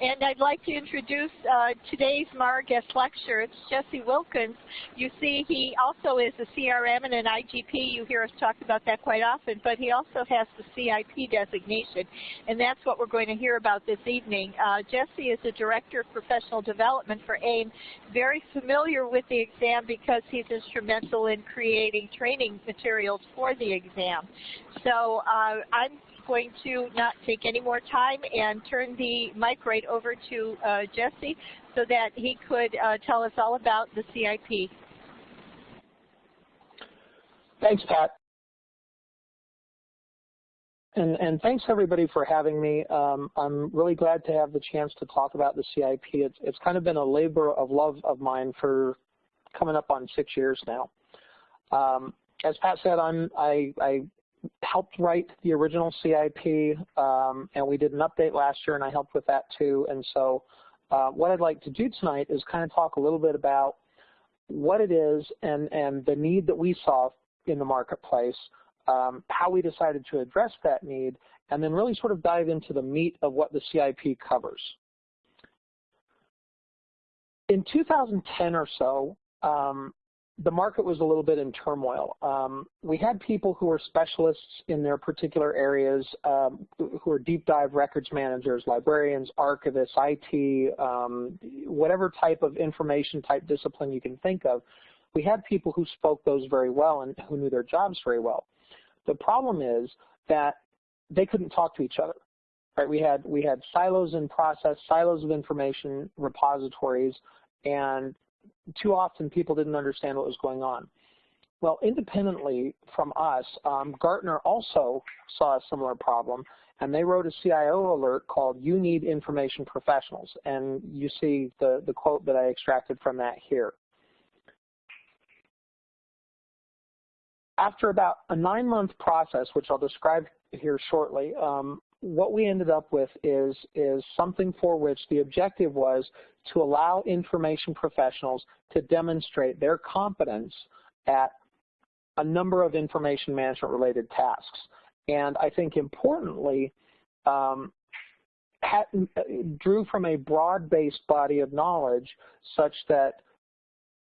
And I'd like to introduce uh, today's MAR guest lecturer. It's Jesse Wilkins. You see, he also is a CRM and an IGP. You hear us talk about that quite often, but he also has the CIP designation, and that's what we're going to hear about this evening. Uh, Jesse is the Director of Professional Development for AIIM, very familiar with the exam because he's instrumental in creating training materials for the exam. So uh, I'm going to not take any more time and turn the mic right over to uh, Jesse so that he could uh, tell us all about the CIP. Thanks, Pat. And, and, thanks everybody for having me. Um, I'm really glad to have the chance to talk about the CIP. It's, it's, kind of been a labor of love of mine for coming up on six years now. Um, as Pat said, I'm, I, I helped write the original CIP, um, and we did an update last year, and I helped with that too. And so uh, what I'd like to do tonight is kind of talk a little bit about what it is and, and the need that we saw in the marketplace, um, how we decided to address that need, and then really sort of dive into the meat of what the CIP covers. In 2010 or so, um, the market was a little bit in turmoil. Um, we had people who were specialists in their particular areas, um, who were deep dive records managers, librarians, archivists, IT, um, whatever type of information type discipline you can think of. We had people who spoke those very well and who knew their jobs very well. The problem is that they couldn't talk to each other. Right? We had we had silos in process, silos of information repositories, and too often people didn't understand what was going on. Well, independently from us, um, Gartner also saw a similar problem, and they wrote a CIO alert called You Need Information Professionals, and you see the, the quote that I extracted from that here. After about a nine-month process, which I'll describe here shortly, um, what we ended up with is, is something for which the objective was to allow information professionals to demonstrate their competence at a number of information management related tasks. And I think importantly, um, had, drew from a broad-based body of knowledge such that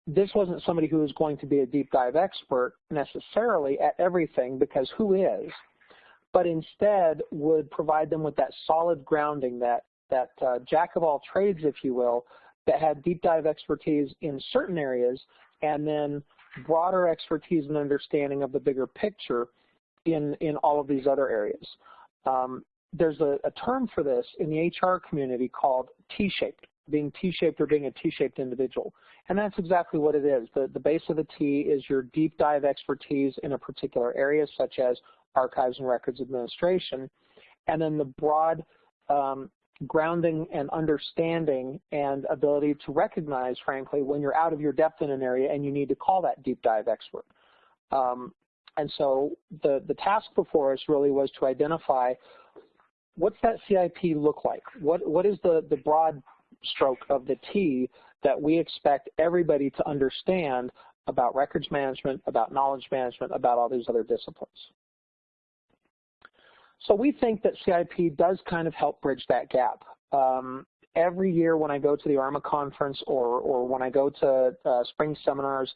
this wasn't somebody who was going to be a deep dive expert necessarily at everything because who is? But instead would provide them with that solid grounding, that, that uh, jack of all trades, if you will, that had deep dive expertise in certain areas and then broader expertise and understanding of the bigger picture in, in all of these other areas. Um, there's a, a, term for this in the HR community called T-shaped, being T-shaped or being a T-shaped individual. And that's exactly what it is. The, the base of the T is your deep dive expertise in a particular area, such as archives and records administration, and then the broad um, grounding and understanding and ability to recognize, frankly, when you're out of your depth in an area and you need to call that deep dive expert. Um, and so the, the task before us really was to identify what's that CIP look like? What, what is the, the broad stroke of the T that we expect everybody to understand about records management, about knowledge management, about all these other disciplines? So we think that CIP does kind of help bridge that gap. Um, every year when I go to the ARMA conference or, or when I go to uh, spring seminars,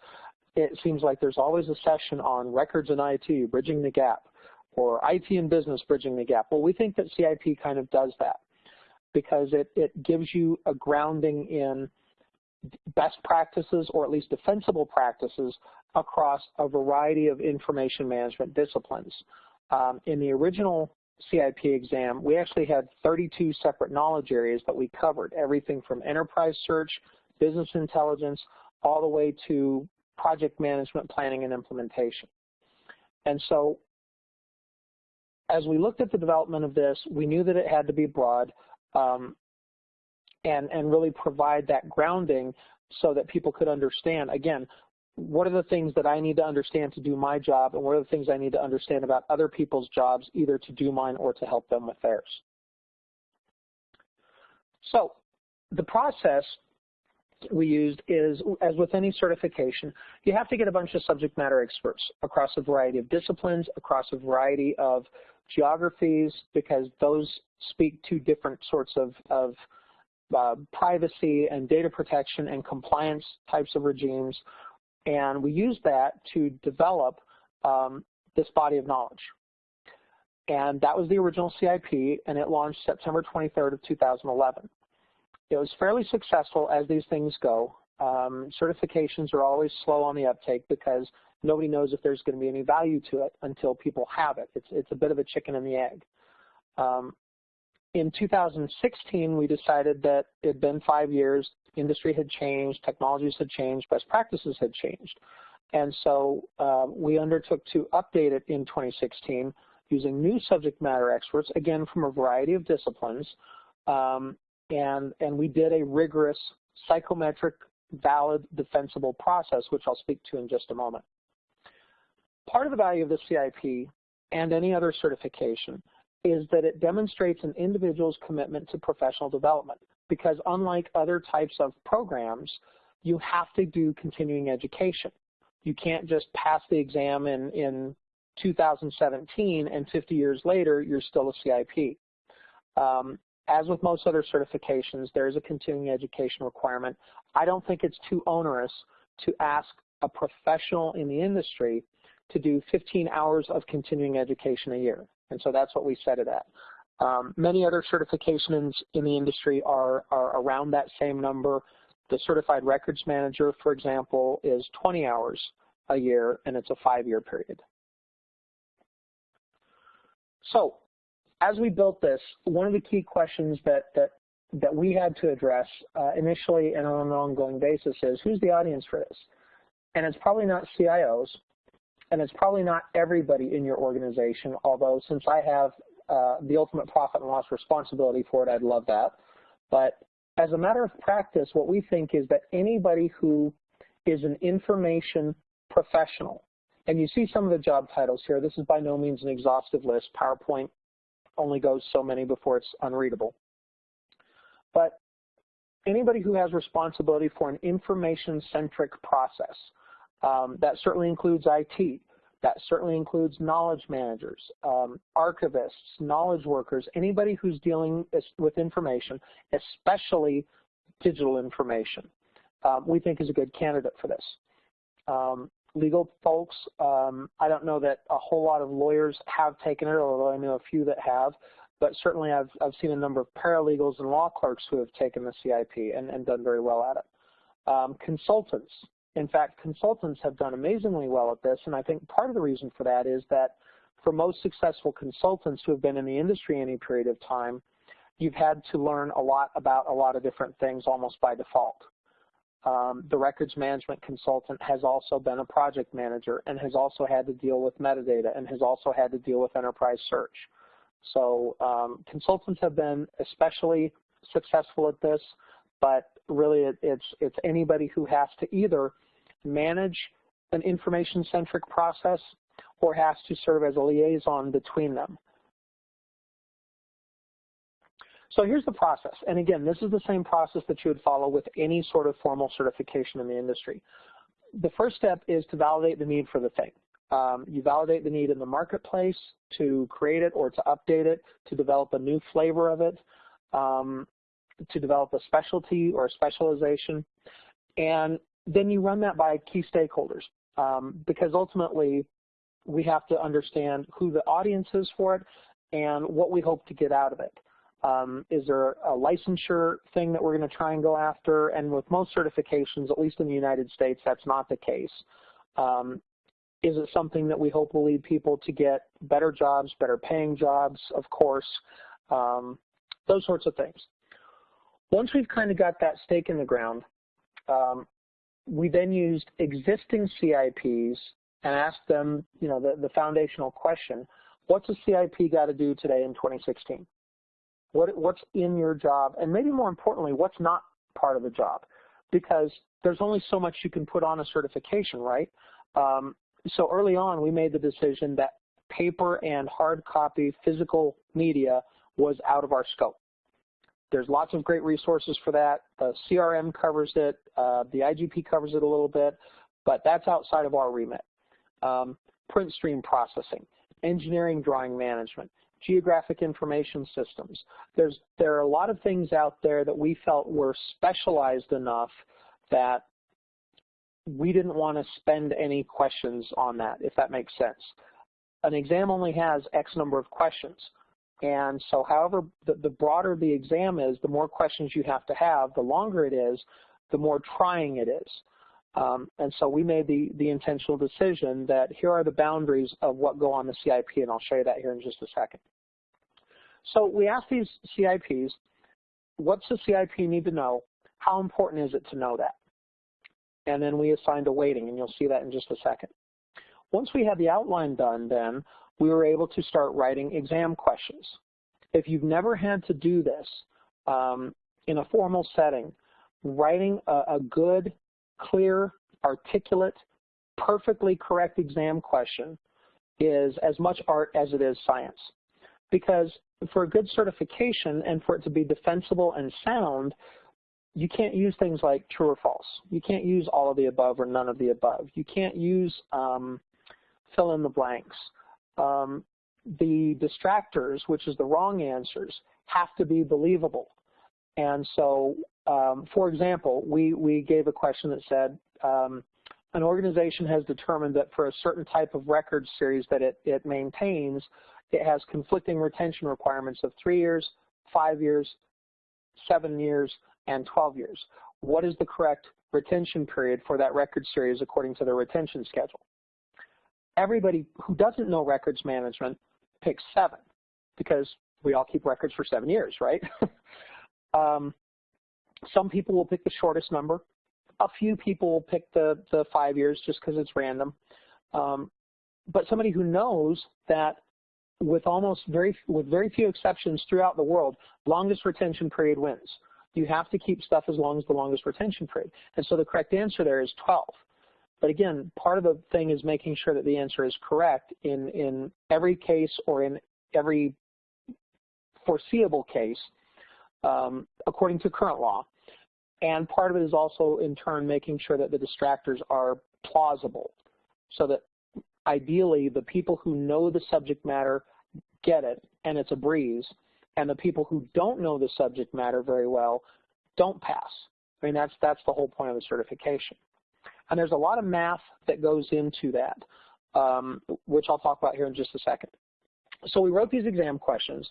it seems like there's always a session on records and IT, bridging the gap, or IT and business, bridging the gap. Well, we think that CIP kind of does that because it, it gives you a grounding in best practices or at least defensible practices across a variety of information management disciplines. Um, in the original CIP exam, we actually had 32 separate knowledge areas that we covered, everything from enterprise search, business intelligence, all the way to project management, planning, and implementation. And so as we looked at the development of this, we knew that it had to be broad um, and, and really provide that grounding so that people could understand, again, what are the things that I need to understand to do my job, and what are the things I need to understand about other people's jobs, either to do mine or to help them with theirs. So the process we used is, as with any certification, you have to get a bunch of subject matter experts across a variety of disciplines, across a variety of geographies, because those speak to different sorts of, of uh, privacy and data protection and compliance types of regimes. And we use that to develop um, this body of knowledge. And that was the original CIP, and it launched September 23rd of 2011. It was fairly successful as these things go. Um, certifications are always slow on the uptake because nobody knows if there's going to be any value to it until people have it. It's, it's a bit of a chicken and the egg. Um, in 2016, we decided that it had been five years, industry had changed, technologies had changed, best practices had changed. And so uh, we undertook to update it in 2016 using new subject matter experts, again from a variety of disciplines, um, and, and we did a rigorous psychometric, valid, defensible process, which I'll speak to in just a moment. Part of the value of the CIP and any other certification is that it demonstrates an individual's commitment to professional development because unlike other types of programs, you have to do continuing education. You can't just pass the exam in, in 2017 and 50 years later, you're still a CIP. Um, as with most other certifications, there is a continuing education requirement. I don't think it's too onerous to ask a professional in the industry to do 15 hours of continuing education a year. And so that's what we set it at. Um, many other certifications in the industry are, are around that same number. The Certified Records Manager, for example, is 20 hours a year, and it's a five-year period. So as we built this, one of the key questions that, that, that we had to address uh, initially and on an ongoing basis is, who's the audience for this? And it's probably not CIOs, and it's probably not everybody in your organization, although since I have uh, the ultimate profit and loss responsibility for it, I'd love that. But as a matter of practice, what we think is that anybody who is an information professional, and you see some of the job titles here, this is by no means an exhaustive list. PowerPoint only goes so many before it's unreadable. But anybody who has responsibility for an information-centric process, um, that certainly includes IT. That certainly includes knowledge managers, um, archivists, knowledge workers, anybody who's dealing with information, especially digital information, um, we think is a good candidate for this. Um, legal folks, um, I don't know that a whole lot of lawyers have taken it, although I know a few that have, but certainly I've, I've seen a number of paralegals and law clerks who have taken the CIP and, and done very well at it. Um, consultants, in fact, consultants have done amazingly well at this, and I think part of the reason for that is that for most successful consultants who have been in the industry any period of time, you've had to learn a lot about a lot of different things almost by default. Um, the records management consultant has also been a project manager and has also had to deal with metadata and has also had to deal with enterprise search. So um, consultants have been especially successful at this but really it, it's, it's anybody who has to either manage an information-centric process or has to serve as a liaison between them. So here's the process. And again, this is the same process that you would follow with any sort of formal certification in the industry. The first step is to validate the need for the thing. Um, you validate the need in the marketplace to create it or to update it, to develop a new flavor of it. Um, to develop a specialty or a specialization. And then you run that by key stakeholders um, because ultimately we have to understand who the audience is for it and what we hope to get out of it. Um, is there a licensure thing that we're going to try and go after? And with most certifications, at least in the United States, that's not the case. Um, is it something that we hope will lead people to get better jobs, better paying jobs, of course, um, those sorts of things. Once we've kind of got that stake in the ground, um, we then used existing CIPs and asked them, you know, the, the foundational question, what's a CIP got to do today in 2016? What, what's in your job? And maybe more importantly, what's not part of the job? Because there's only so much you can put on a certification, right? Um, so early on, we made the decision that paper and hard copy physical media was out of our scope. There's lots of great resources for that. The CRM covers it. Uh, the IGP covers it a little bit, but that's outside of our remit. Um, print stream processing. engineering drawing management, geographic information systems. There's, there are a lot of things out there that we felt were specialized enough that we didn't want to spend any questions on that, if that makes sense. An exam only has X number of questions. And so however, the, the broader the exam is, the more questions you have to have, the longer it is, the more trying it is. Um, and so we made the, the intentional decision that here are the boundaries of what go on the CIP, and I'll show you that here in just a second. So we asked these CIPs, what's the CIP need to know? How important is it to know that? And then we assigned a weighting, and you'll see that in just a second. Once we had the outline done, then we were able to start writing exam questions. If you've never had to do this um, in a formal setting, writing a, a good, clear, articulate, perfectly correct exam question is as much art as it is science. Because for a good certification and for it to be defensible and sound, you can't use things like true or false. You can't use all of the above or none of the above. You can't use um, fill in the blanks. Um, the distractors, which is the wrong answers, have to be believable. And so, um, for example, we, we gave a question that said, um, an organization has determined that for a certain type of record series that it, it maintains, it has conflicting retention requirements of three years, five years, seven years, and 12 years. What is the correct retention period for that record series according to the retention schedule? Everybody who doesn't know records management picks seven because we all keep records for seven years, right? um, some people will pick the shortest number. A few people will pick the, the five years just because it's random. Um, but somebody who knows that with almost very with very few exceptions throughout the world, longest retention period wins. You have to keep stuff as long as the longest retention period. And so the correct answer there is 12. But again, part of the thing is making sure that the answer is correct in, in every case or in every foreseeable case um, according to current law. And part of it is also in turn making sure that the distractors are plausible so that ideally the people who know the subject matter get it and it's a breeze and the people who don't know the subject matter very well don't pass. I mean, that's, that's the whole point of the certification. And there's a lot of math that goes into that, um, which I'll talk about here in just a second. So we wrote these exam questions.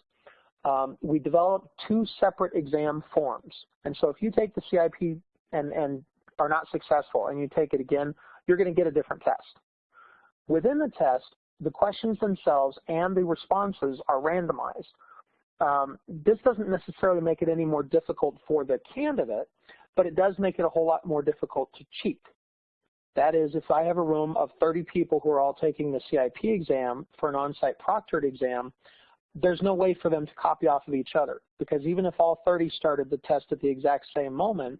Um, we developed two separate exam forms. And so if you take the CIP and, and are not successful and you take it again, you're going to get a different test. Within the test, the questions themselves and the responses are randomized. Um, this doesn't necessarily make it any more difficult for the candidate, but it does make it a whole lot more difficult to cheat. That is, if I have a room of 30 people who are all taking the CIP exam for an on-site proctored exam, there's no way for them to copy off of each other because even if all 30 started the test at the exact same moment,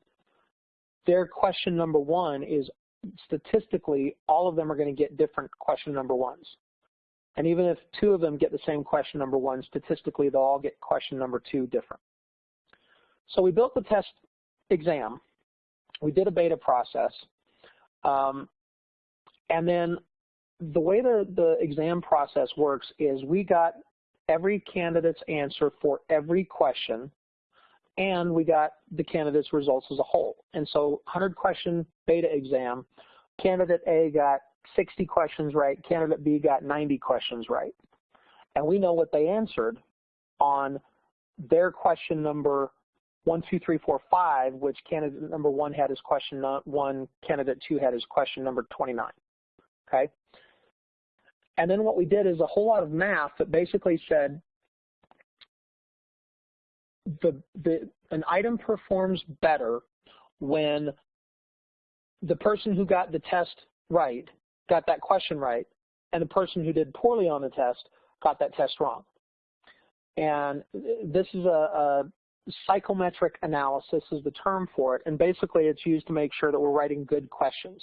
their question number one is statistically, all of them are going to get different question number ones. And even if two of them get the same question number one, statistically they'll all get question number two different. So we built the test exam. We did a beta process. Um, and then the way the, the exam process works is we got every candidate's answer for every question and we got the candidate's results as a whole. And so 100 question beta exam, candidate A got 60 questions right, candidate B got 90 questions right. And we know what they answered on their question number one, two, three, four, five, which candidate number one had as question one, candidate two had as question number 29, okay? And then what we did is a whole lot of math that basically said the, the, an item performs better when the person who got the test right got that question right, and the person who did poorly on the test got that test wrong. And this is a, a psychometric analysis is the term for it, and basically it's used to make sure that we're writing good questions.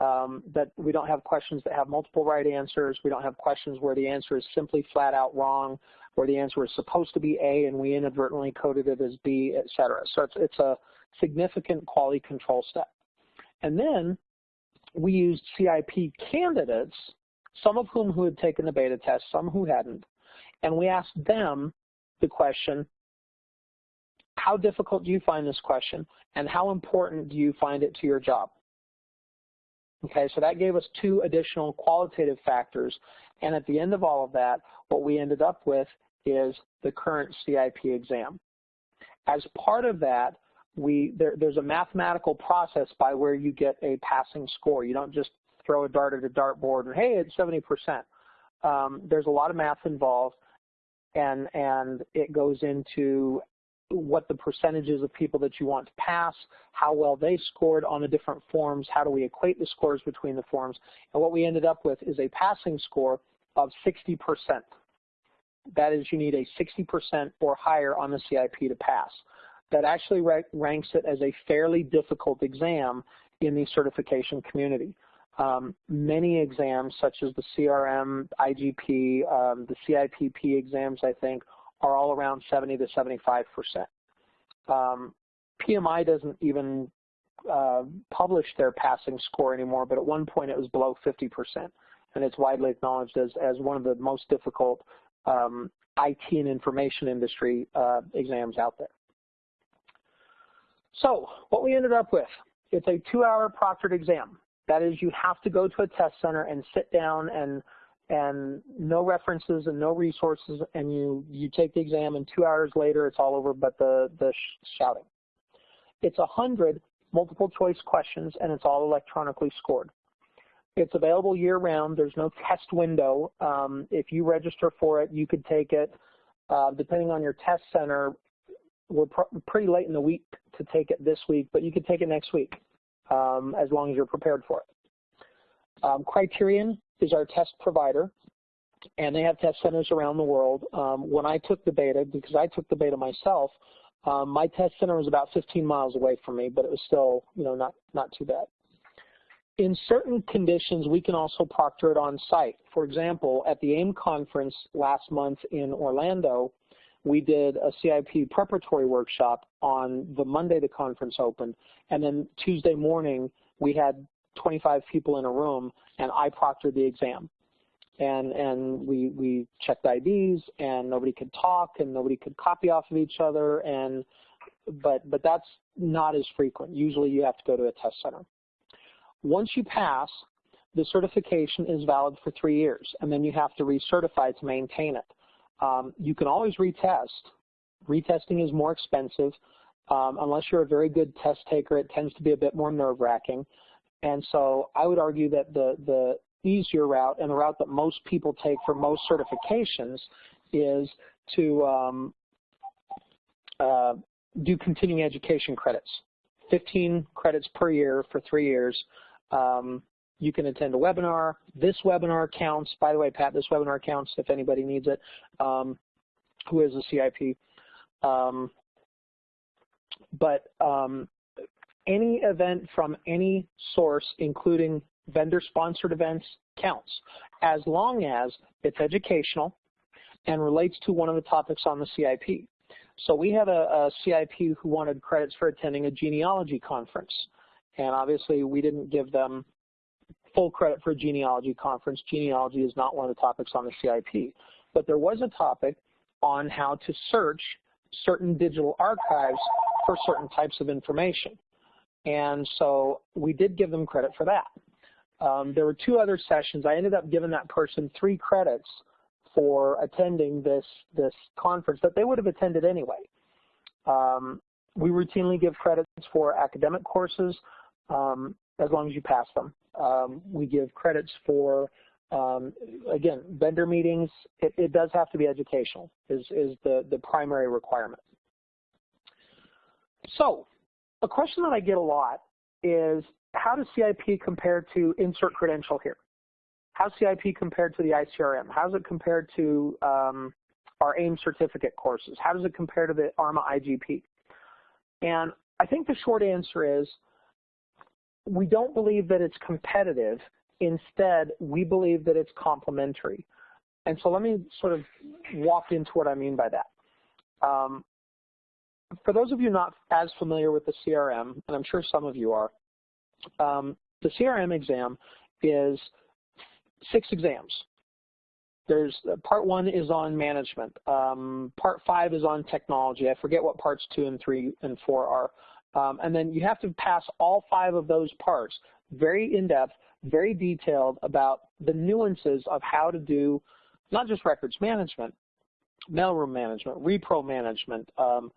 Um, that we don't have questions that have multiple right answers. We don't have questions where the answer is simply flat out wrong, where the answer is supposed to be A and we inadvertently coded it as B, et cetera. So it's, it's a significant quality control step. And then we used CIP candidates some of whom who had taken the beta test, some who hadn't, and we asked them the question, how difficult do you find this question, and how important do you find it to your job? Okay, so that gave us two additional qualitative factors, and at the end of all of that, what we ended up with is the current CIP exam. As part of that, we there, there's a mathematical process by where you get a passing score. You don't just throw a dart at a dartboard and hey, it's 70%. Um, there's a lot of math involved, and and it goes into what the percentages of people that you want to pass, how well they scored on the different forms, how do we equate the scores between the forms, and what we ended up with is a passing score of 60%. That is, you need a 60% or higher on the CIP to pass. That actually ranks it as a fairly difficult exam in the certification community. Um, many exams, such as the CRM, IGP, um, the CIPP exams, I think, are all around 70 to 75 percent. Um, PMI doesn't even uh, publish their passing score anymore, but at one point it was below 50 percent, and it's widely acknowledged as, as one of the most difficult um, IT and information industry uh, exams out there. So what we ended up with, it's a two-hour proctored exam. That is, you have to go to a test center and sit down and and no references and no resources, and you, you take the exam, and two hours later it's all over but the, the sh shouting. It's a 100 multiple choice questions, and it's all electronically scored. It's available year-round. There's no test window. Um, if you register for it, you could take it. Uh, depending on your test center, we're pr pretty late in the week to take it this week, but you could take it next week um, as long as you're prepared for it. Um, Kryterion is our test provider, and they have test centers around the world. Um, when I took the beta, because I took the beta myself, um, my test center was about 15 miles away from me, but it was still, you know, not, not too bad. In certain conditions, we can also proctor it on site. For example, at the AIIM conference last month in Orlando, we did a CIP preparatory workshop on the Monday the conference opened, and then Tuesday morning we had 25 people in a room, and I proctored the exam. And, and we, we checked IDs, and nobody could talk, and nobody could copy off of each other, and but, but that's not as frequent. Usually you have to go to a test center. Once you pass, the certification is valid for three years, and then you have to recertify to maintain it. Um, you can always retest. Retesting is more expensive. Um, unless you're a very good test taker, it tends to be a bit more nerve-wracking. And so I would argue that the, the easier route and the route that most people take for most certifications is to um, uh, do continuing education credits. 15 credits per year for three years. Um, you can attend a webinar. This webinar counts. By the way, Pat, this webinar counts if anybody needs it, um, who is a CIP. Um, but um, any event from any source, including vendor-sponsored events, counts, as long as it's educational and relates to one of the topics on the CIP. So we had a, a CIP who wanted credits for attending a genealogy conference, and obviously we didn't give them full credit for a genealogy conference. Genealogy is not one of the topics on the CIP. But there was a topic on how to search certain digital archives for certain types of information. And so we did give them credit for that. Um, there were two other sessions. I ended up giving that person three credits for attending this, this conference that they would have attended anyway. Um, we routinely give credits for academic courses um, as long as you pass them. Um, we give credits for, um, again, vendor meetings. It, it, does have to be educational is, is the, the primary requirement. So a question that I get a lot is how does CIP compare to insert credential here? How's CIP compared to the ICRM? How's it compared to um, our AIIM certificate courses? How does it compare to the ARMA IGP? And I think the short answer is we don't believe that it's competitive. Instead, we believe that it's complementary. And so let me sort of walk into what I mean by that. Um, for those of you not as familiar with the CRM, and I'm sure some of you are, um, the CRM exam is six exams. There's uh, part one is on management. Um, part five is on technology. I forget what parts two and three and four are. Um, and then you have to pass all five of those parts, very in-depth, very detailed about the nuances of how to do not just records management, mailroom management, repro management, um,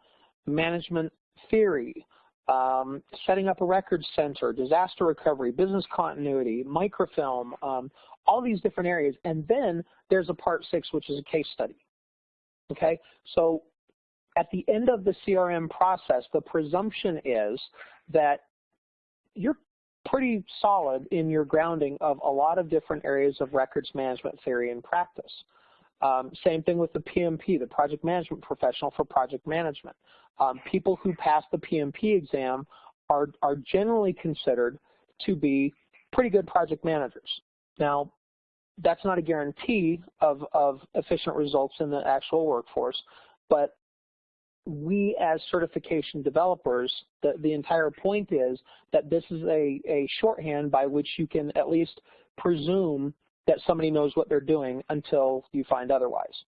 management theory, um, setting up a records center, disaster recovery, business continuity, microfilm, um, all these different areas. And then there's a part six, which is a case study. Okay, so at the end of the CRM process, the presumption is that you're pretty solid in your grounding of a lot of different areas of records management theory and practice. Um, same thing with the PMP, the project management professional for project management. Um, people who pass the PMP exam are, are generally considered to be pretty good project managers. Now, that's not a guarantee of, of efficient results in the actual workforce, but we as certification developers, the, the entire point is that this is a, a shorthand by which you can at least presume that somebody knows what they're doing until you find otherwise.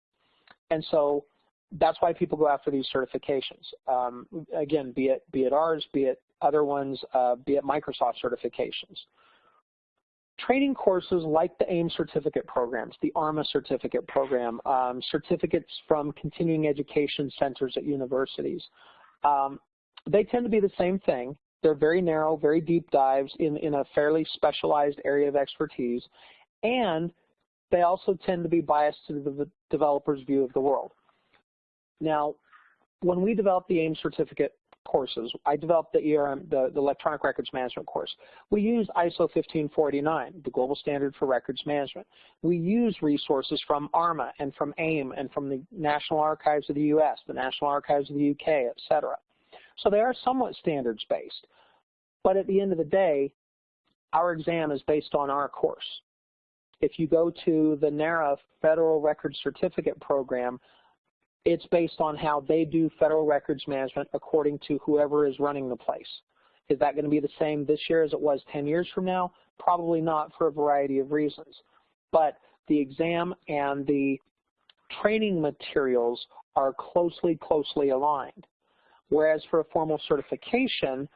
And so that's why people go after these certifications. Um, again, be it, be it ours, be it other ones, uh, be it Microsoft certifications. Training courses like the AIIM certificate programs, the ARMA certificate program, um, certificates from continuing education centers at universities, um, they tend to be the same thing. They're very narrow, very deep dives in, in a fairly specialized area of expertise, and they also tend to be biased to the developer's view of the world. Now, when we developed the AIIM certificate courses. I developed the ERM, the, the electronic records management course. We use ISO 1549, the global standard for records management. We use resources from ARMA and from AIIM and from the National Archives of the U.S., the National Archives of the U.K., et cetera. So they are somewhat standards-based. But at the end of the day, our exam is based on our course. If you go to the NARA Federal Records Certificate Program, it's based on how they do federal records management according to whoever is running the place. Is that going to be the same this year as it was 10 years from now? Probably not for a variety of reasons. But the exam and the training materials are closely, closely aligned. Whereas for a formal certification,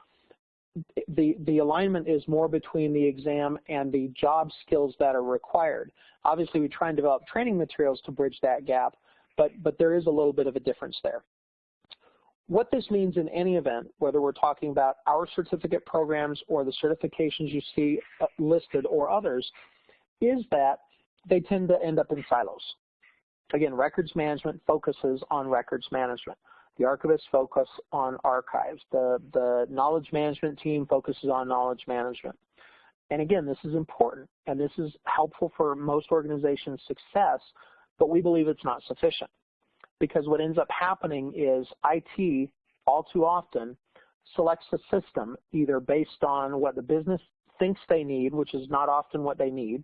the, the alignment is more between the exam and the job skills that are required. Obviously, we try and develop training materials to bridge that gap, but, but there is a little bit of a difference there. What this means in any event, whether we're talking about our certificate programs or the certifications you see uh, listed or others, is that they tend to end up in silos. Again, records management focuses on records management. The archivists focus on archives. The, the knowledge management team focuses on knowledge management. And again, this is important, and this is helpful for most organizations' success but we believe it's not sufficient because what ends up happening is IT all too often selects a system either based on what the business thinks they need, which is not often what they need,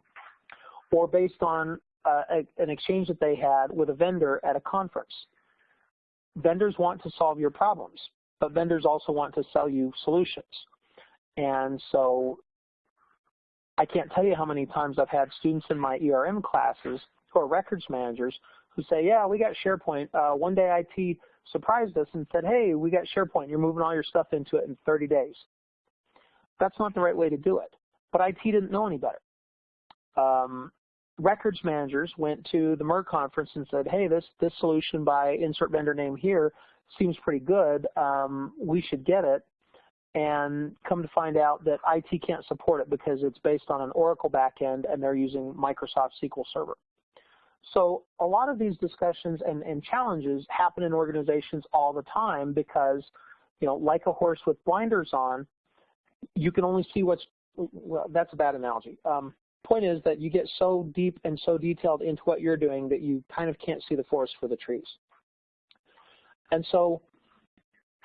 or based on uh, a, an exchange that they had with a vendor at a conference. Vendors want to solve your problems, but vendors also want to sell you solutions. And so I can't tell you how many times I've had students in my ERM classes who are records managers who say, yeah, we got SharePoint. Uh, one day IT surprised us and said, hey, we got SharePoint. You're moving all your stuff into it in 30 days. That's not the right way to do it. But IT didn't know any better. Um, records managers went to the MERG conference and said, hey, this, this solution by insert vendor name here seems pretty good. Um, we should get it. And come to find out that IT can't support it because it's based on an Oracle backend and they're using Microsoft SQL Server. So a lot of these discussions and, and challenges happen in organizations all the time because, you know, like a horse with blinders on, you can only see what's, well, that's a bad analogy. Um, point is that you get so deep and so detailed into what you're doing that you kind of can't see the forest for the trees. And so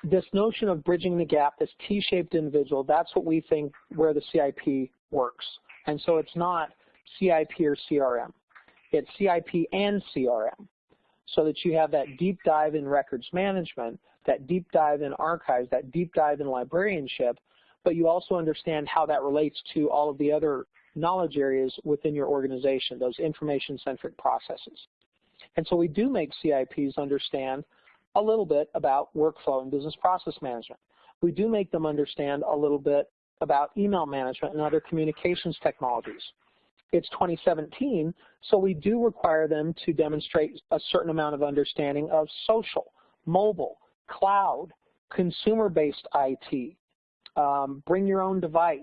this notion of bridging the gap, this T-shaped individual, that's what we think where the CIP works. And so it's not CIP or CRM. It's CIP and CRM so that you have that deep dive in records management, that deep dive in archives, that deep dive in librarianship, but you also understand how that relates to all of the other knowledge areas within your organization, those information-centric processes. And so we do make CIPs understand a little bit about workflow and business process management. We do make them understand a little bit about email management and other communications technologies. It's 2017, so we do require them to demonstrate a certain amount of understanding of social, mobile, cloud, consumer-based IT, um, bring your own device,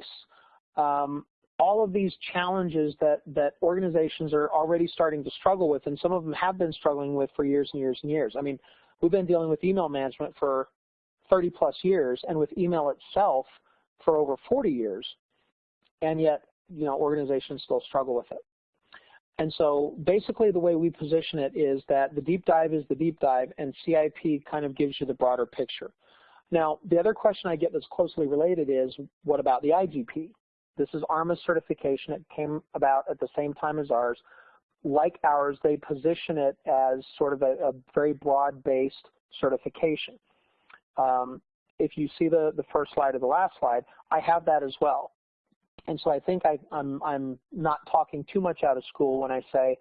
um, all of these challenges that, that organizations are already starting to struggle with, and some of them have been struggling with for years and years and years. I mean, we've been dealing with email management for 30 plus years, and with email itself for over 40 years, and yet, you know, organizations still struggle with it. And so basically the way we position it is that the deep dive is the deep dive, and CIP kind of gives you the broader picture. Now, the other question I get that's closely related is, what about the IGP? This is ARMA certification. It came about at the same time as ours. Like ours, they position it as sort of a, a very broad-based certification. Um, if you see the, the first slide or the last slide, I have that as well. And so I think I, I'm, I'm not talking too much out of school when I say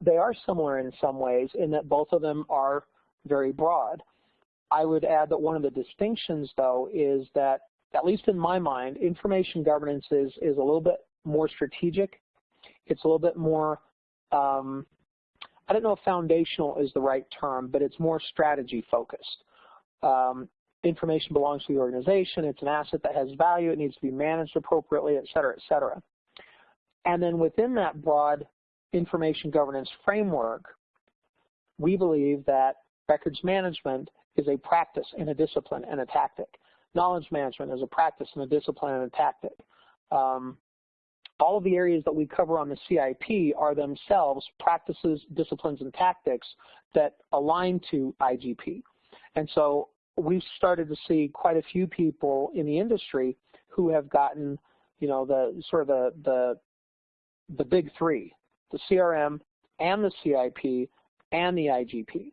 they are similar in some ways in that both of them are very broad. I would add that one of the distinctions, though, is that at least in my mind, information governance is, is a little bit more strategic. It's a little bit more, um, I don't know if foundational is the right term, but it's more strategy focused. Um, information belongs to the organization. It's an asset that has value. It needs to be managed appropriately, et cetera, et cetera. And then within that broad information governance framework, we believe that records management is a practice and a discipline and a tactic. Knowledge management as a practice and a discipline and a tactic. Um, all of the areas that we cover on the CIP are themselves practices, disciplines, and tactics that align to IGP. And so we've started to see quite a few people in the industry who have gotten, you know, the sort of the the the big three, the CRM and the CIP and the IGP.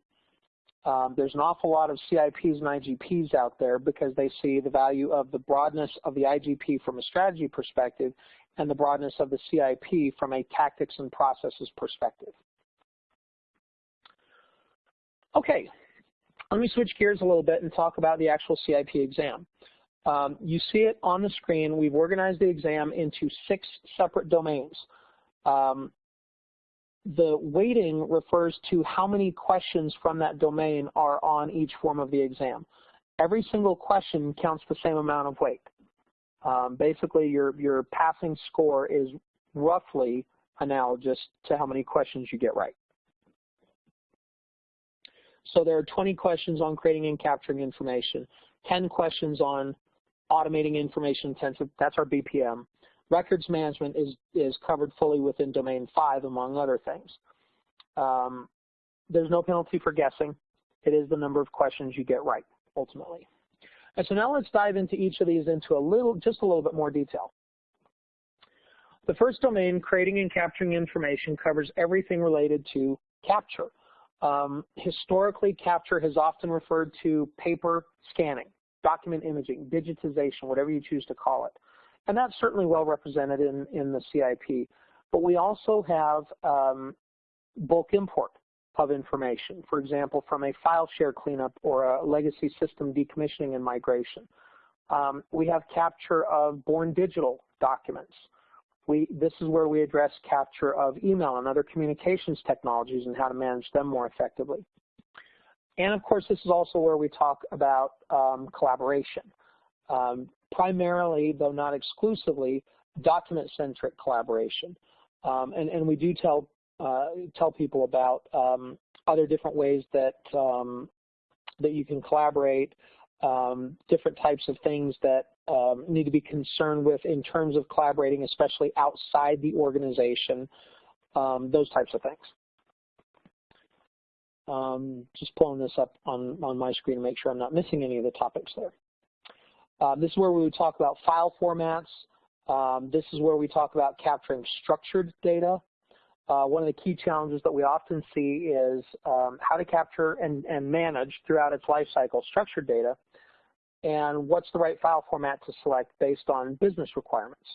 Um, there's an awful lot of CIPs and IGPs out there because they see the value of the broadness of the IGP from a strategy perspective and the broadness of the CIP from a tactics and processes perspective. Okay, let me switch gears a little bit and talk about the actual CIP exam. Um, you see it on the screen. We've organized the exam into six separate domains. Um, the weighting refers to how many questions from that domain are on each form of the exam. Every single question counts the same amount of weight. Um, basically, your, your passing score is roughly analogous to how many questions you get right. So there are 20 questions on creating and capturing information, 10 questions on automating information intensive, that's our BPM. Records management is, is covered fully within domain five, among other things. Um, there's no penalty for guessing. It is the number of questions you get right, ultimately. And so now let's dive into each of these into a little, just a little bit more detail. The first domain, creating and capturing information, covers everything related to capture. Um, historically, capture has often referred to paper scanning, document imaging, digitization, whatever you choose to call it. And that's certainly well represented in, in the CIP. But we also have um, bulk import of information, for example, from a file share cleanup or a legacy system decommissioning and migration. Um, we have capture of born digital documents. We, this is where we address capture of email and other communications technologies and how to manage them more effectively. And of course, this is also where we talk about um, collaboration. Um, primarily, though not exclusively, document-centric collaboration. Um, and, and, we do tell, uh, tell people about um, other different ways that, um, that you can collaborate, um, different types of things that um, need to be concerned with in terms of collaborating, especially outside the organization, those types of things. Um, just pulling this up on, on my screen to make sure I'm not missing any of the topics there. Uh, this is where we would talk about file formats. Um, this is where we talk about capturing structured data. Uh, one of the key challenges that we often see is um, how to capture and, and manage throughout its life cycle structured data and what's the right file format to select based on business requirements.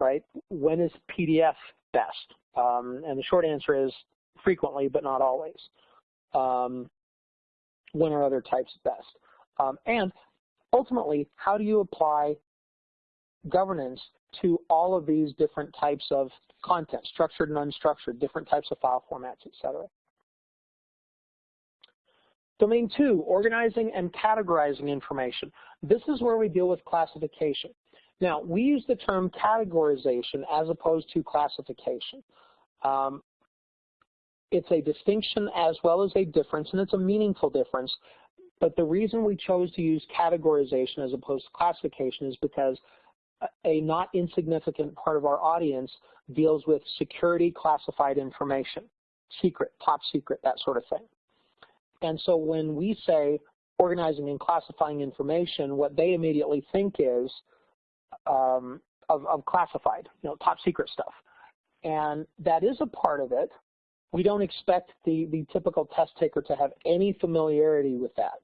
right? When is PDF best? Um, and the short answer is frequently, but not always. Um, when are other types best? Um, and ultimately, how do you apply governance to all of these different types of content, structured and unstructured, different types of file formats, etc. Domain two, organizing and categorizing information. This is where we deal with classification. Now, we use the term categorization as opposed to classification. Um, it's a distinction as well as a difference, and it's a meaningful difference. But the reason we chose to use categorization as opposed to classification is because a not insignificant part of our audience deals with security classified information, secret, top secret, that sort of thing. And so when we say organizing and classifying information, what they immediately think is um, of, of classified, you know, top secret stuff. And that is a part of it. We don't expect the, the typical test taker to have any familiarity with that.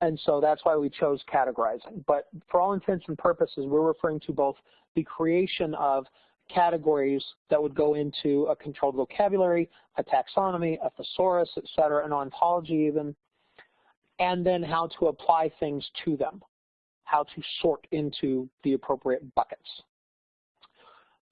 And so that's why we chose categorizing. But for all intents and purposes, we're referring to both the creation of categories that would go into a controlled vocabulary, a taxonomy, a thesaurus, et cetera, an ontology even, and then how to apply things to them, how to sort into the appropriate buckets.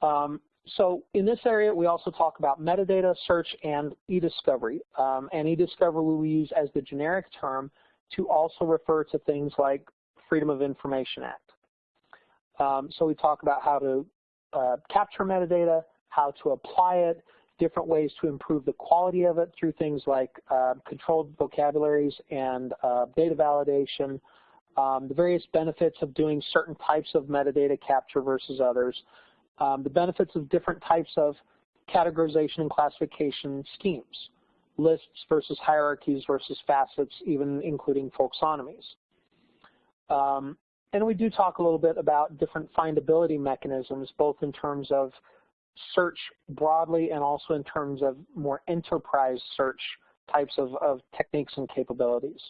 Um, so in this area, we also talk about metadata, search, and e-discovery. Um, and e-discovery we use as the generic term to also refer to things like Freedom of Information Act. Um, so we talk about how to uh, capture metadata, how to apply it, different ways to improve the quality of it through things like uh, controlled vocabularies and uh, data validation, um, the various benefits of doing certain types of metadata capture versus others, um, the benefits of different types of categorization and classification schemes, lists versus hierarchies versus facets, even including folksonomies. Um, and we do talk a little bit about different findability mechanisms, both in terms of search broadly and also in terms of more enterprise search types of, of techniques and capabilities.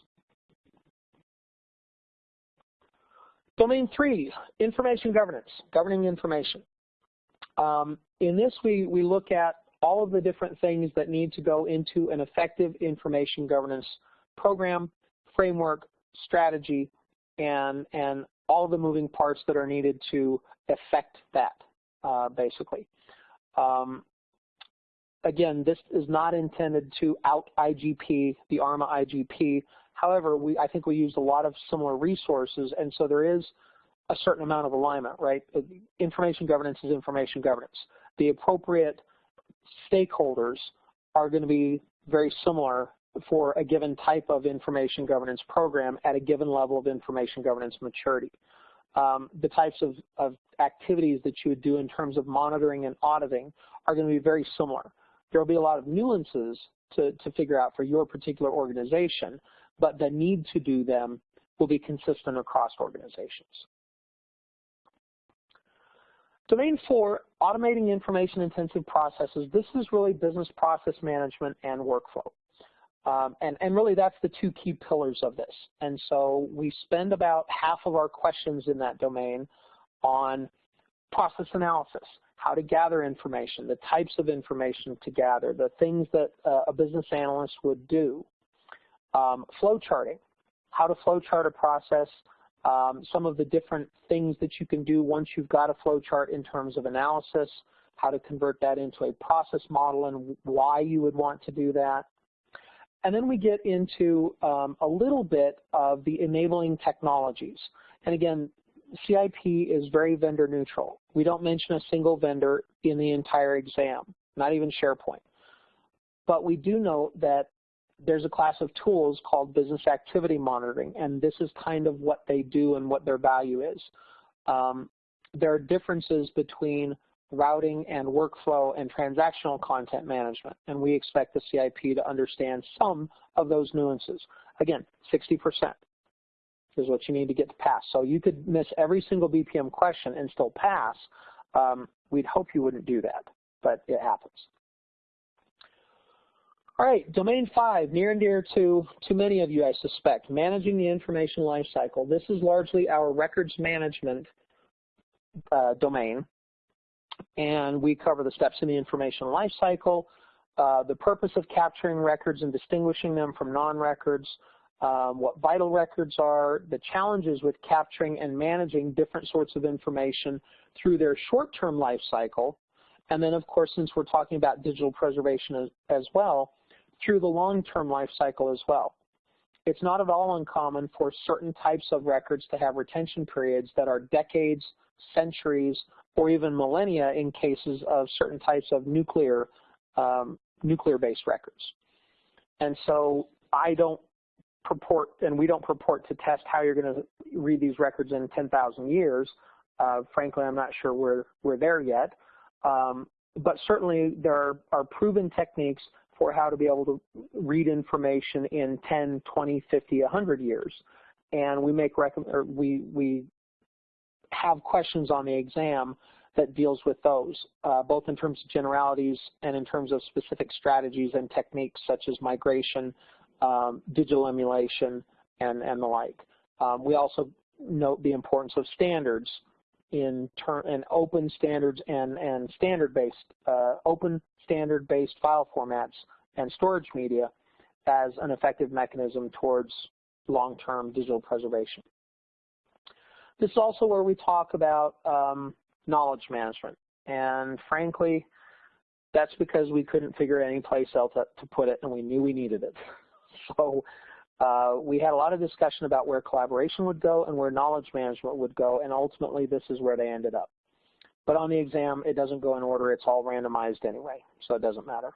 Domain three, information governance, governing information. Um, in this, we, we look at all of the different things that need to go into an effective information governance program, framework, strategy, and, and all the moving parts that are needed to affect that, uh, basically. Um, again, this is not intended to out IGP, the ARMA IGP. However, we, I think we used a lot of similar resources, and so there is a certain amount of alignment, right? Information governance is information governance. The appropriate stakeholders are going to be very similar for a given type of information governance program at a given level of information governance maturity. Um, the types of, of activities that you would do in terms of monitoring and auditing are going to be very similar. There will be a lot of nuances to, to figure out for your particular organization, but the need to do them will be consistent across organizations. Domain four, automating information-intensive processes. This is really business process management and workflow. Um, and, and really that's the two key pillars of this. And so we spend about half of our questions in that domain on process analysis, how to gather information, the types of information to gather, the things that uh, a business analyst would do. Um, flow charting, how to flow chart a process, um, some of the different things that you can do once you've got a flow chart in terms of analysis, how to convert that into a process model and why you would want to do that. And then we get into um, a little bit of the enabling technologies. And again, CIP is very vendor neutral. We don't mention a single vendor in the entire exam, not even SharePoint. But we do note that there's a class of tools called business activity monitoring, and this is kind of what they do and what their value is. Um, there are differences between routing and workflow and transactional content management. And we expect the CIP to understand some of those nuances. Again, 60% is what you need to get to pass. So you could miss every single BPM question and still pass. Um, we'd hope you wouldn't do that, but it happens. All right, domain five, near and dear to, to many of you, I suspect, managing the information lifecycle. This is largely our records management uh, domain. and we cover the steps in the information lifecycle, uh, the purpose of capturing records and distinguishing them from non-records, um, what vital records are, the challenges with capturing and managing different sorts of information through their short-term life cycle, and then of course since we're talking about digital preservation as, as well, through the long-term life cycle as well. It's not at all uncommon for certain types of records to have retention periods that are decades, centuries, or even millennia in cases of certain types of nuclear um, nuclear-based records. And so I don't purport, and we don't purport to test how you're going to read these records in 10,000 years. Uh, frankly, I'm not sure we're, we're there yet. Um, but certainly there are, are proven techniques for how to be able to read information in 10, 20, 50, 100 years. And we make or we we have questions on the exam that deals with those, uh, both in terms of generalities and in terms of specific strategies and techniques such as migration, um, digital emulation, and, and the like. Um, we also note the importance of standards in turn open standards and, and standard-based, uh, open standard-based file formats and storage media as an effective mechanism towards long-term digital preservation. This is also where we talk about um, knowledge management. And frankly, that's because we couldn't figure any place else to put it and we knew we needed it. So uh, we had a lot of discussion about where collaboration would go and where knowledge management would go, and ultimately this is where they ended up. But on the exam, it doesn't go in order. It's all randomized anyway, so it doesn't matter.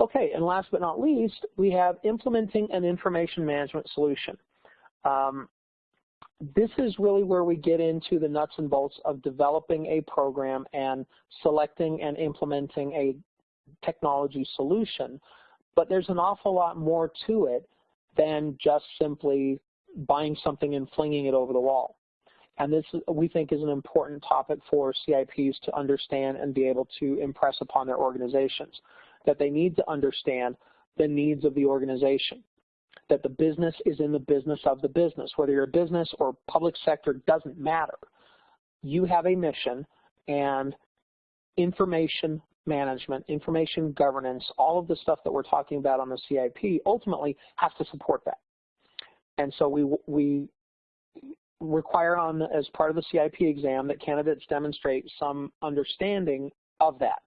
Okay, and last but not least, we have implementing an information management solution. Um, this is really where we get into the nuts and bolts of developing a program and selecting and implementing a technology solution. But there's an awful lot more to it than just simply buying something and flinging it over the wall. And this, we think, is an important topic for CIPs to understand and be able to impress upon their organizations that they need to understand the needs of the organization, that the business is in the business of the business. Whether you're a business or public sector doesn't matter. You have a mission and information management, information governance, all of the stuff that we're talking about on the CIP ultimately has to support that. And so we, we require on as part of the CIP exam that candidates demonstrate some understanding of that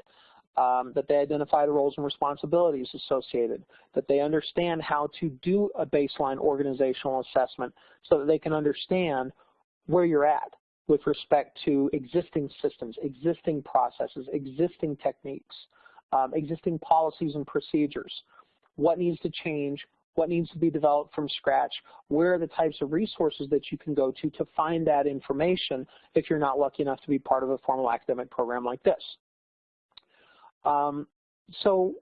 um, that they identify the roles and responsibilities associated, that they understand how to do a baseline organizational assessment so that they can understand where you're at with respect to existing systems, existing processes, existing techniques, um, existing policies and procedures, what needs to change, what needs to be developed from scratch, where are the types of resources that you can go to to find that information if you're not lucky enough to be part of a formal academic program like this. Um, so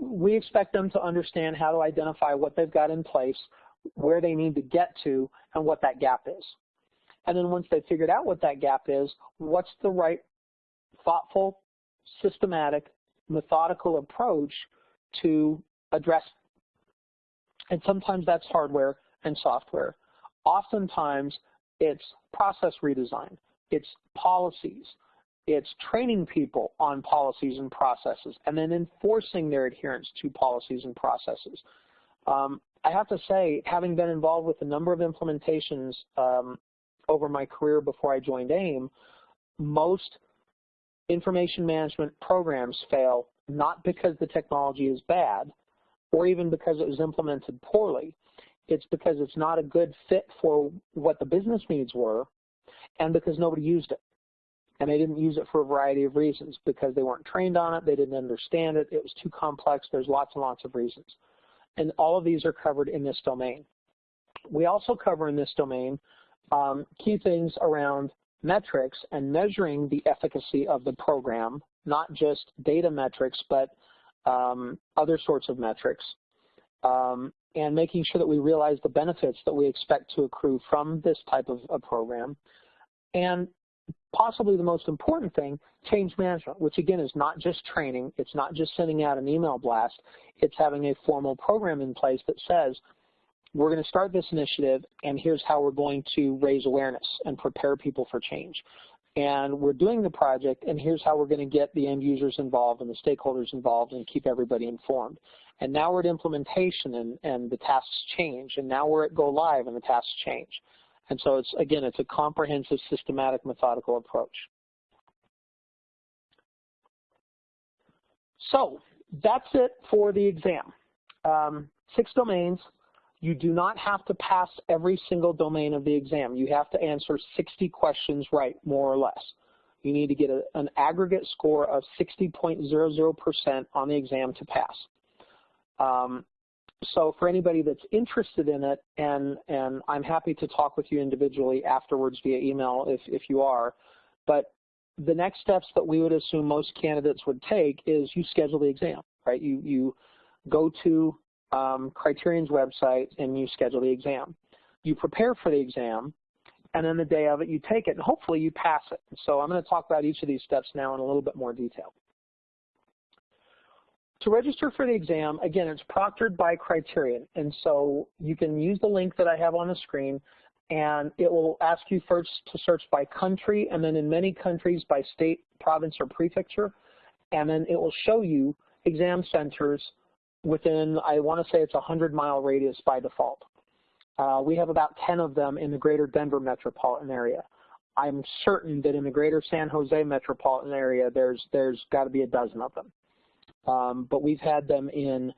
we expect them to understand how to identify what they've got in place, where they need to get to, and what that gap is. And then once they've figured out what that gap is, what's the right thoughtful, systematic, methodical approach to address and sometimes that's hardware and software. Oftentimes it's process redesign, it's policies, it's training people on policies and processes and then enforcing their adherence to policies and processes. Um, I have to say, having been involved with a number of implementations um, over my career before I joined AIIM, most information management programs fail not because the technology is bad or even because it was implemented poorly. It's because it's not a good fit for what the business needs were and because nobody used it and they didn't use it for a variety of reasons because they weren't trained on it, they didn't understand it, it was too complex, there's lots and lots of reasons. And all of these are covered in this domain. We also cover in this domain um, key things around metrics and measuring the efficacy of the program, not just data metrics, but um, other sorts of metrics, um, and making sure that we realize the benefits that we expect to accrue from this type of a program, and possibly the most important thing, change management, which again is not just training, it's not just sending out an email blast, it's having a formal program in place that says, we're going to start this initiative and here's how we're going to raise awareness and prepare people for change. and we're doing the project, and here's how we're going to get the end users involved and the stakeholders involved and keep everybody informed. And now we're at implementation, and, and the tasks change, and now we're at go live, and the tasks change. And so it's, again, it's a comprehensive, systematic, methodical approach. So that's it for the exam. Um, six domains. You do not have to pass every single domain of the exam. You have to answer 60 questions right, more or less. You need to get a, an aggregate score of 60.00% on the exam to pass. Um, so for anybody that's interested in it, and, and I'm happy to talk with you individually afterwards via email if, if you are, but the next steps that we would assume most candidates would take is you schedule the exam, right? You, you go to um, Kryterion's website and you schedule the exam. You prepare for the exam, and then the day of it you take it, and hopefully you pass it. So I'm going to talk about each of these steps now in a little bit more detail. To register for the exam, again, it's proctored by Kryterion, and so you can use the link that I have on the screen, and it will ask you first to search by country, and then in many countries by state, province, or prefecture, and then it will show you exam centers within, I want to say it's a 100-mile radius by default. Uh, we have about 10 of them in the greater Denver metropolitan area. I'm certain that in the greater San Jose metropolitan area, there's there's got to be a dozen of them. Um, but we've had them in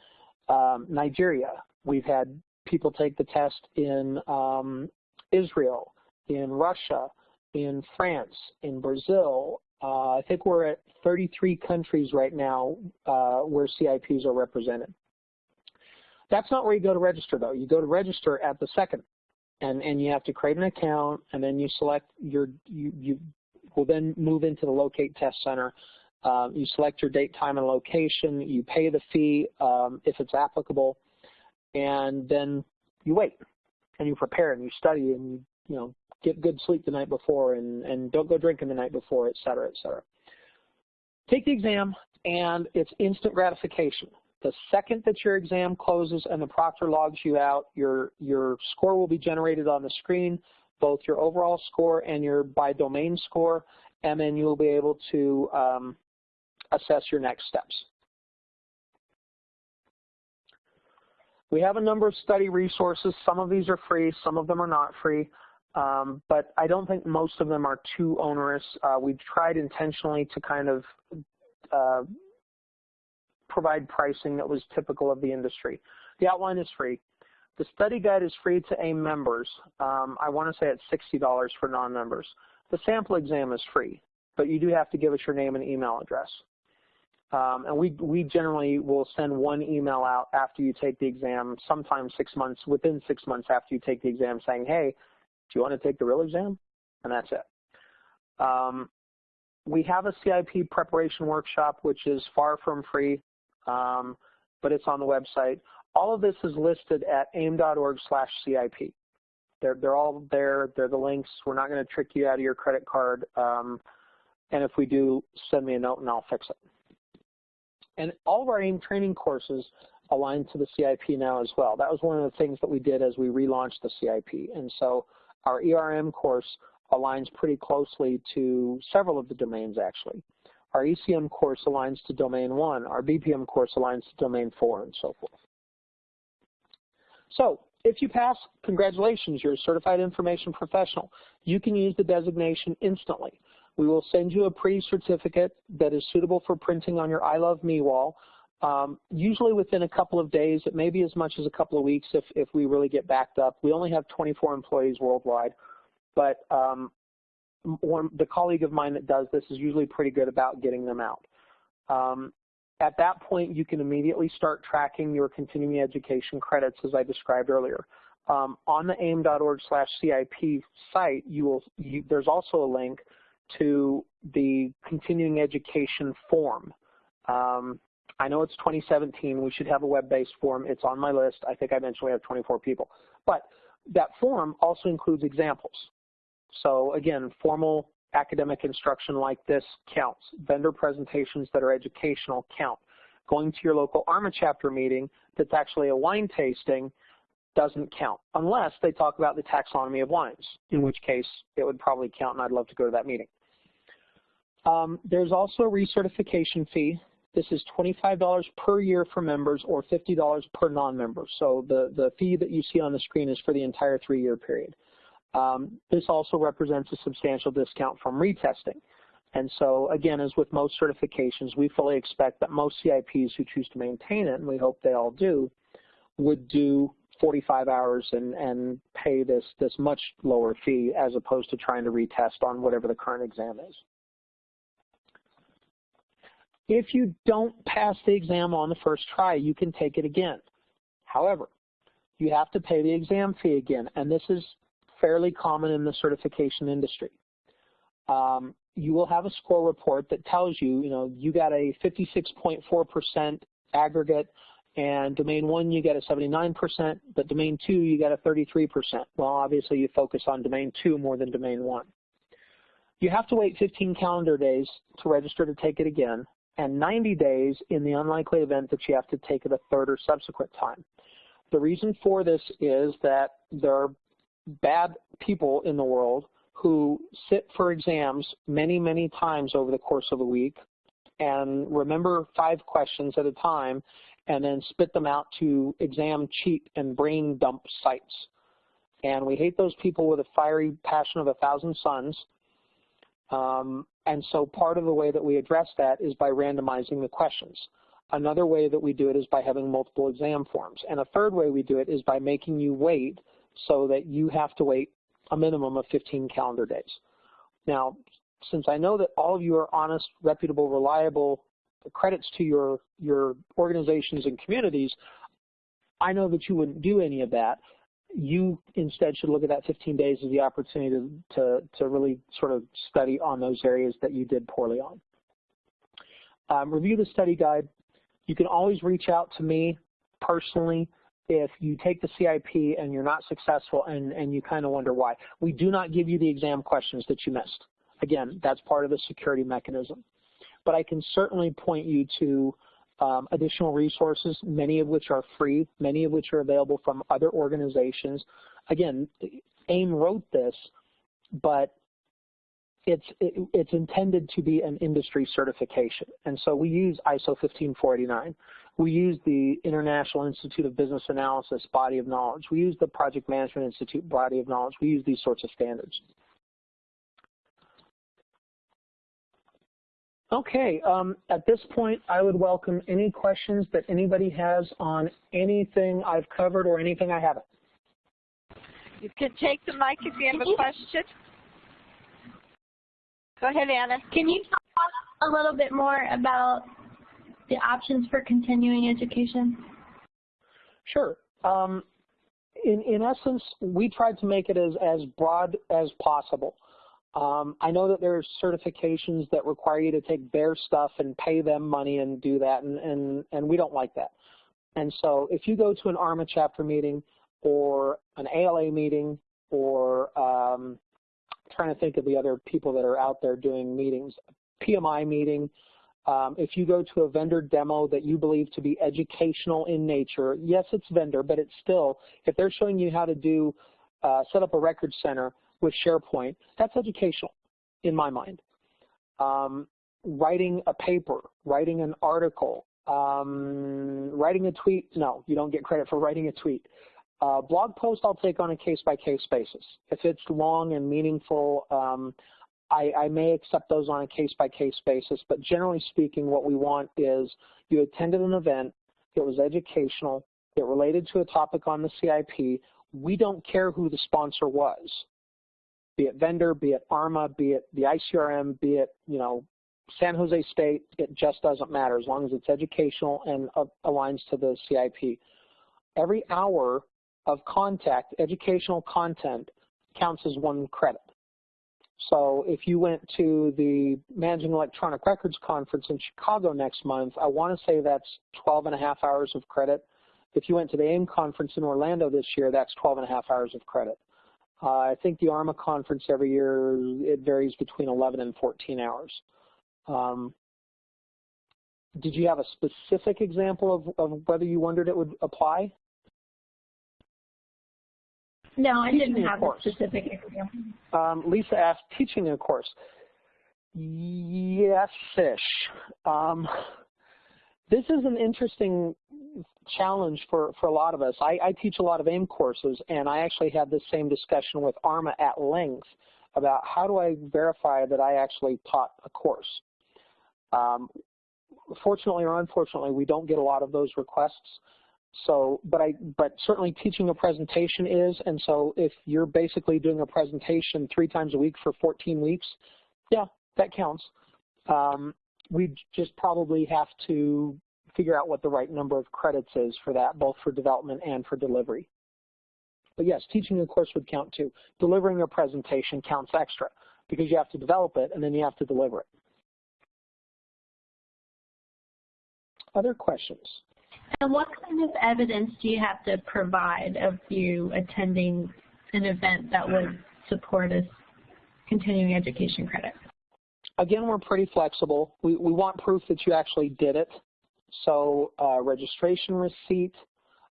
um, Nigeria. We've had people take the test in um, Israel, in Russia, in France, in Brazil. Uh, I think we're at 33 countries right now uh, where CIPs are represented. That's not where you go to register though. You go to register at the second and, and you have to create an account and then you select your, you, you will then move into the locate test center um, you select your date, time, and location. You pay the fee um, if it's applicable, and then you wait and you prepare and you study and you you know get good sleep the night before and and don't go drinking the night before, et cetera, et cetera. Take the exam and it's instant gratification. The second that your exam closes and the proctor logs you out, your your score will be generated on the screen, both your overall score and your by domain score, and then you'll be able to um, assess your next steps. We have a number of study resources. Some of these are free, some of them are not free, um, but I don't think most of them are too onerous. Uh, we've tried intentionally to kind of uh, provide pricing that was typical of the industry. The outline is free. The study guide is free to AIIM members. Um, I want to say it's $60 for non-members. The sample exam is free, but you do have to give us your name and email address. Um, and we, we generally will send one email out after you take the exam, sometimes six months, within six months after you take the exam saying, hey, do you want to take the real exam? And that's it. Um, we have a CIP preparation workshop, which is far from free, um, but it's on the website. All of this is listed at aiim.org slash CIP. They're, they're all there. They're the links. We're not going to trick you out of your credit card. Um, and if we do, send me a note and I'll fix it. And all of our AIIM training courses align to the CIP now as well. That was one of the things that we did as we relaunched the CIP. And so our ERM course aligns pretty closely to several of the domains actually. Our ECM course aligns to domain one, our BPM course aligns to domain four, and so forth. So if you pass, congratulations, you're a certified information professional. You can use the designation instantly. We will send you a pre-certificate that is suitable for printing on your I Love Me wall, um, usually within a couple of days. It may be as much as a couple of weeks if, if we really get backed up. We only have 24 employees worldwide, but um, one, the colleague of mine that does this is usually pretty good about getting them out. Um, at that point, you can immediately start tracking your continuing education credits as I described earlier. Um, on the aiim.org slash CIP site, you will, you, there's also a link to the continuing education form. Um, I know it's 2017. We should have a web-based form. It's on my list. I think I mentioned we have 24 people. But that form also includes examples. So again, formal academic instruction like this counts. Vendor presentations that are educational count. Going to your local ARMA chapter meeting that's actually a wine tasting doesn't count unless they talk about the taxonomy of wines, in which case it would probably count and I'd love to go to that meeting. Um, there's also a recertification fee. This is $25 per year for members or $50 per non-member. So the, the fee that you see on the screen is for the entire three-year period. Um, this also represents a substantial discount from retesting. And so again, as with most certifications, we fully expect that most CIPs who choose to maintain it, and we hope they all do, would do 45 hours and, and pay this, this much lower fee as opposed to trying to retest on whatever the current exam is. If you don't pass the exam on the first try, you can take it again. However, you have to pay the exam fee again, and this is fairly common in the certification industry. Um, you will have a score report that tells you, you know, you got a 56.4% aggregate, and domain one you get a 79%, but domain two you get a 33%. Well, obviously you focus on domain two more than domain one. You have to wait 15 calendar days to register to take it again, and 90 days in the unlikely event that you have to take it a third or subsequent time. The reason for this is that there are bad people in the world who sit for exams many, many times over the course of a week and remember five questions at a time and then spit them out to exam cheat and brain dump sites. And we hate those people with a fiery passion of a thousand suns. Um, and so part of the way that we address that is by randomizing the questions. Another way that we do it is by having multiple exam forms. And a third way we do it is by making you wait so that you have to wait a minimum of 15 calendar days. Now, since I know that all of you are honest, reputable, reliable, credits to your, your organizations and communities, I know that you wouldn't do any of that. You instead should look at that 15 days as the opportunity to, to, to really sort of study on those areas that you did poorly on. Um, review the study guide. You can always reach out to me personally if you take the CIP and you're not successful and, and you kind of wonder why. We do not give you the exam questions that you missed. Again, that's part of the security mechanism. But I can certainly point you to um, additional resources, many of which are free, many of which are available from other organizations. Again, AIIM wrote this, but it's it, it's intended to be an industry certification. And so we use ISO 15489. We use the International Institute of Business Analysis body of knowledge. We use the Project Management Institute body of knowledge. We use these sorts of standards. Okay, um, at this point, I would welcome any questions that anybody has on anything I've covered or anything I haven't. You can take the mic if you have a question. Go ahead, Anna. Can you talk a little bit more about the options for continuing education? Sure. Um, in, in essence, we tried to make it as, as broad as possible. Um, I know that there are certifications that require you to take their stuff and pay them money and do that, and, and, and we don't like that. And so if you go to an ARMA chapter meeting or an ALA meeting or um, trying to think of the other people that are out there doing meetings, PMI meeting, um, if you go to a vendor demo that you believe to be educational in nature, yes, it's vendor, but it's still, if they're showing you how to do, uh, set up a record center with SharePoint, that's educational in my mind. Um, writing a paper, writing an article, um, writing a tweet, no, you don't get credit for writing a tweet. Uh, blog post I'll take on a case-by-case -case basis. If it's long and meaningful, um, I, I may accept those on a case-by-case -case basis, but generally speaking, what we want is you attended an event, it was educational, it related to a topic on the CIP, we don't care who the sponsor was, be it vendor, be it ARMA, be it the ICRM, be it, you know, San Jose State, it just doesn't matter as long as it's educational and uh, aligns to the CIP. Every hour of contact, educational content, counts as one credit. So if you went to the Managing Electronic Records Conference in Chicago next month, I want to say that's 12 and a half hours of credit. If you went to the AIIM conference in Orlando this year, that's 12 and a half hours of credit. Uh, I think the ARMA conference every year, it varies between 11 and 14 hours. Um, did you have a specific example of, of whether you wondered it would apply? No, I didn't have a specific example. Um, Lisa asked, teaching a course. Yes-ish. Um, this is an interesting challenge for, for a lot of us. I, I teach a lot of AIIM courses, and I actually had this same discussion with ARMA at length about how do I verify that I actually taught a course. Um, fortunately or unfortunately, we don't get a lot of those requests. So, but I, but certainly teaching a presentation is, and so if you're basically doing a presentation three times a week for 14 weeks, yeah, that counts. Um, we just probably have to figure out what the right number of credits is for that, both for development and for delivery. But yes, teaching a course would count too. Delivering a presentation counts extra because you have to develop it and then you have to deliver it. Other questions? And what kind of evidence do you have to provide of you attending an event that would support a continuing education credit? Again, we're pretty flexible. We, we want proof that you actually did it. So uh, registration receipt.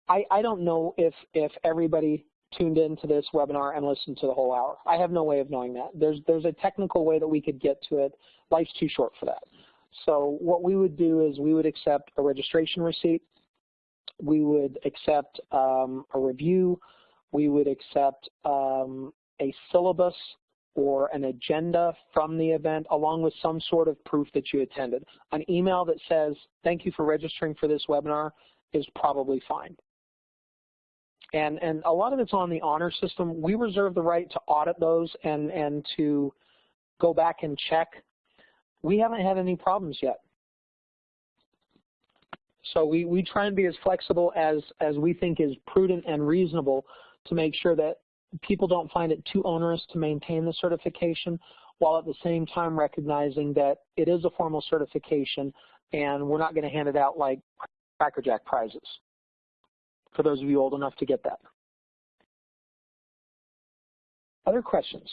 I, I don't know if, if everybody tuned into this webinar and listened to the whole hour. I have no way of knowing that. There's, there's a technical way that we could get to it. Life's too short for that. So what we would do is we would accept a registration receipt. We would accept um, a review. We would accept um, a syllabus or an agenda from the event along with some sort of proof that you attended. An email that says, thank you for registering for this webinar is probably fine. And, and a lot of it's on the honor system. We reserve the right to audit those and, and to go back and check. We haven't had any problems yet. So we, we try and be as flexible as, as we think is prudent and reasonable to make sure that people don't find it too onerous to maintain the certification while at the same time recognizing that it is a formal certification and we're not going to hand it out like Cracker Jack prizes, for those of you old enough to get that. Other questions?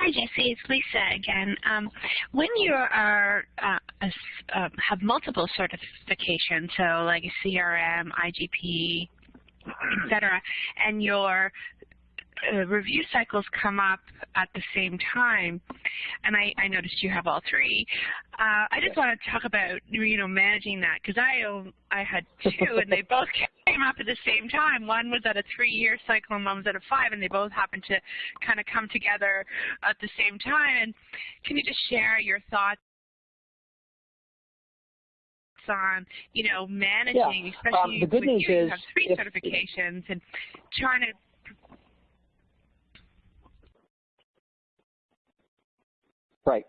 Hi, Jesse. It's Lisa again. Um, when you are uh, uh, have multiple certifications, so like a CRM, IGP, etc., and your uh, review cycles come up at the same time, and I, I noticed you have all three. Uh, I just want to talk about you know managing that because I own, I had two and they both came up at the same time. One was at a three-year cycle and one was at a five, and they both happened to kind of come together at the same time. And can you just share your thoughts? on you know managing, yeah. especially um, the good when news you is have three certifications and trying to Right.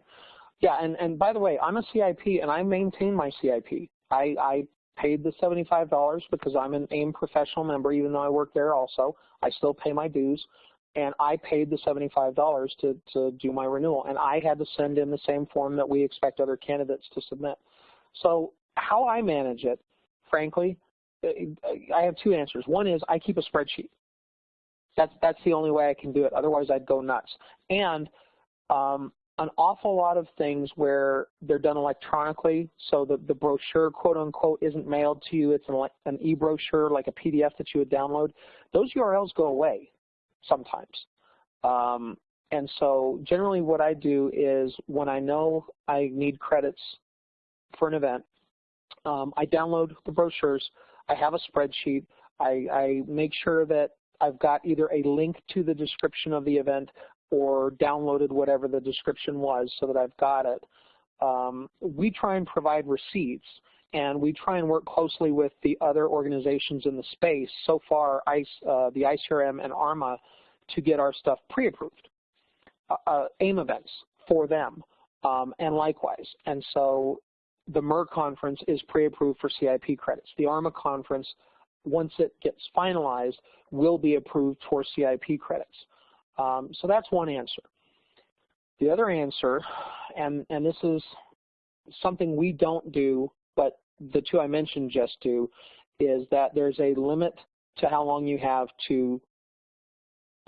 Yeah, and, and by the way, I'm a CIP and I maintain my CIP. I, I paid the $75 because I'm an AIIM professional member, even though I work there also. I still pay my dues. And I paid the $75 to, to do my renewal. And I had to send in the same form that we expect other candidates to submit. So how I manage it, frankly, I have two answers. One is I keep a spreadsheet. That's, that's the only way I can do it. Otherwise, I'd go nuts. And um, an awful lot of things where they're done electronically, so the, the brochure, quote unquote, isn't mailed to you, it's an, an e-brochure, like a PDF that you would download, those URLs go away sometimes. Um, and so generally what I do is when I know I need credits for an event, um, I download the brochures, I have a spreadsheet, I, I make sure that I've got either a link to the description of the event or downloaded whatever the description was so that I've got it. Um, we try and provide receipts and we try and work closely with the other organizations in the space, so far ICE, uh, the ICRM and ARMA, to get our stuff pre-approved, uh, uh, AIIM events for them, um, and likewise. And so the MER conference is pre-approved for CIP credits. The ARMA conference, once it gets finalized, will be approved for CIP credits. Um, so that's one answer. The other answer, and, and this is something we don't do, but the two I mentioned just do, is that there's a limit to how long you have to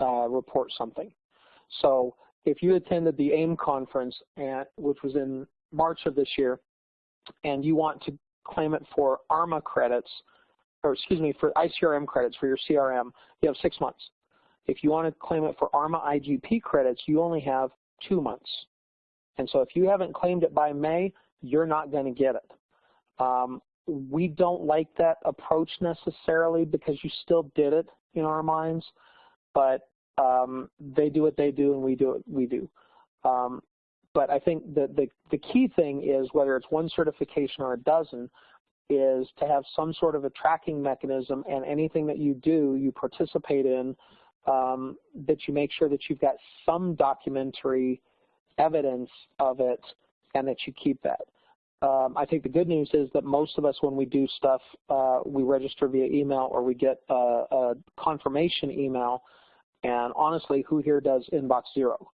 uh, report something. So if you attended the AIIM conference, at, which was in March of this year, and you want to claim it for ARMA credits, or excuse me, for ICRM credits for your CRM, you have six months. If you want to claim it for ARMA IGP credits, you only have two months. And so if you haven't claimed it by May, you're not going to get it. Um, we don't like that approach necessarily because you still did it in our minds, but um, they do what they do and we do what we do. Um, but I think the, the, the key thing is whether it's one certification or a dozen, is to have some sort of a tracking mechanism and anything that you do, you participate in, um, that you make sure that you've got some documentary evidence of it and that you keep that. Um, I think the good news is that most of us, when we do stuff, uh, we register via email or we get a, a, confirmation email. And honestly, who here does inbox zero?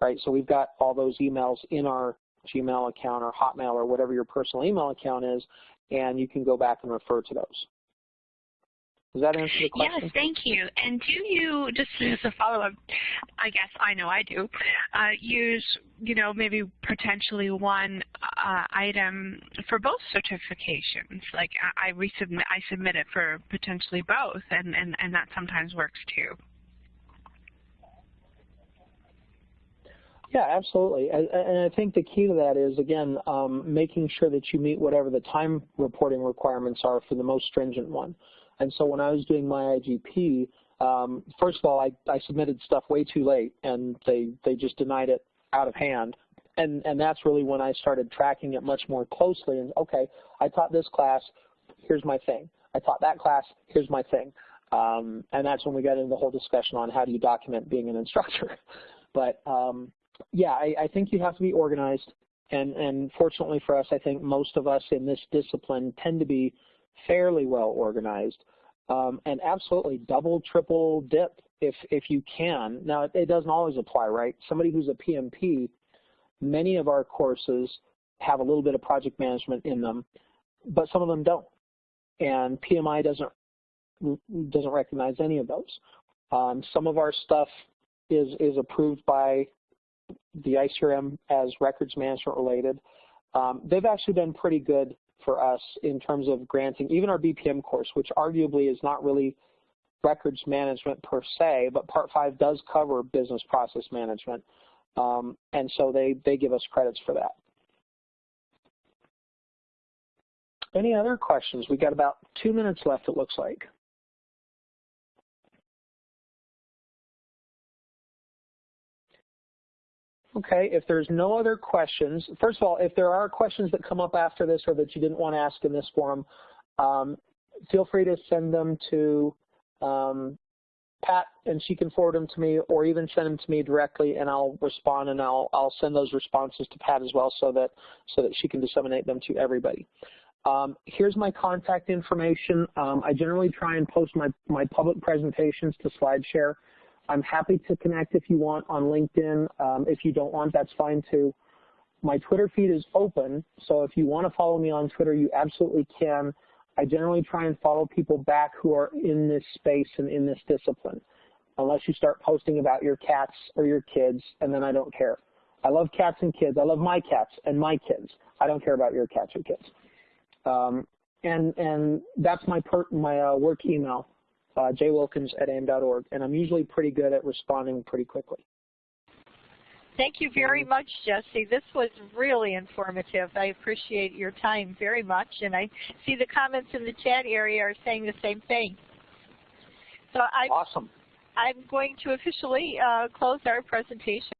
Right? So we've got all those emails in our Gmail account or Hotmail or whatever your personal email account is, and you can go back and refer to those. Does that answer the question? Yes, thank you. And do you, just as a follow-up, I guess I know I do, uh, use, you know, maybe potentially one uh, item for both certifications? Like I, I resubmit, I submit it for potentially both, and, and, and that sometimes works too. Yeah, absolutely. And I think the key to that is, again, um, making sure that you meet whatever the time reporting requirements are for the most stringent one. And so when I was doing my IGP, um, first of all, I, I submitted stuff way too late, and they, they just denied it out of hand. And, and that's really when I started tracking it much more closely. And okay, I taught this class, here's my thing. I taught that class, here's my thing. Um, and that's when we got into the whole discussion on how do you document being an instructor. but um, yeah, I, I think you have to be organized. And, and fortunately for us, I think most of us in this discipline tend to be fairly well organized. Um, and absolutely double, triple dip if, if you can. Now, it, it doesn't always apply, right? Somebody who's a PMP, many of our courses have a little bit of project management in them, but some of them don't. And PMI doesn't doesn't recognize any of those. Um, some of our stuff is is approved by the ICRM as records management related. Um, they've actually been pretty good for us in terms of granting even our BPM course, which arguably is not really records management per se, but Part 5 does cover business process management. Um, and so they, they give us credits for that. Any other questions? We've got about two minutes left, it looks like. Okay, if there's no other questions, first of all, if there are questions that come up after this or that you didn't want to ask in this forum, um, feel free to send them to um, Pat and she can forward them to me or even send them to me directly and I'll respond and I'll, I'll send those responses to Pat as well so that, so that she can disseminate them to everybody. Um, here's my contact information. Um, I generally try and post my, my public presentations to SlideShare. I'm happy to connect if you want on LinkedIn. Um, if you don't want, that's fine too. My Twitter feed is open, so if you want to follow me on Twitter, you absolutely can. I generally try and follow people back who are in this space and in this discipline, unless you start posting about your cats or your kids, and then I don't care. I love cats and kids. I love my cats and my kids. I don't care about your cats or kids. Um, and and that's my per, my uh, work email uh, jwilkins at aiim.org, and I'm usually pretty good at responding pretty quickly. Thank you very much, Jesse. This was really informative. I appreciate your time very much, and I see the comments in the chat area are saying the same thing. So I, awesome. I'm going to officially uh, close our presentation.